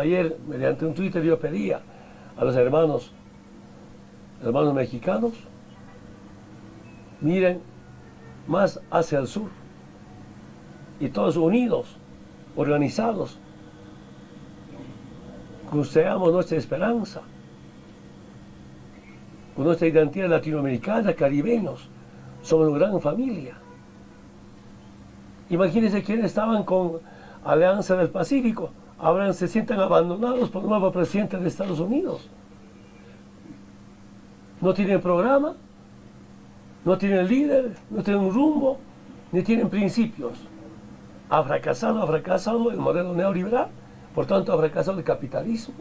Ayer, mediante un Twitter, yo pedía a los hermanos, hermanos mexicanos, miren más hacia el sur y todos unidos, organizados, construyamos nuestra esperanza, con nuestra identidad latinoamericana, caribeños, somos una gran familia. Imagínense quienes estaban con Alianza del Pacífico, ahora se sienten abandonados por el nuevo presidente de Estados Unidos. No tienen programa, no tienen líder, no tienen rumbo, ni tienen principios. Ha fracasado, ha fracasado el modelo neoliberal, por tanto ha fracasado el capitalismo.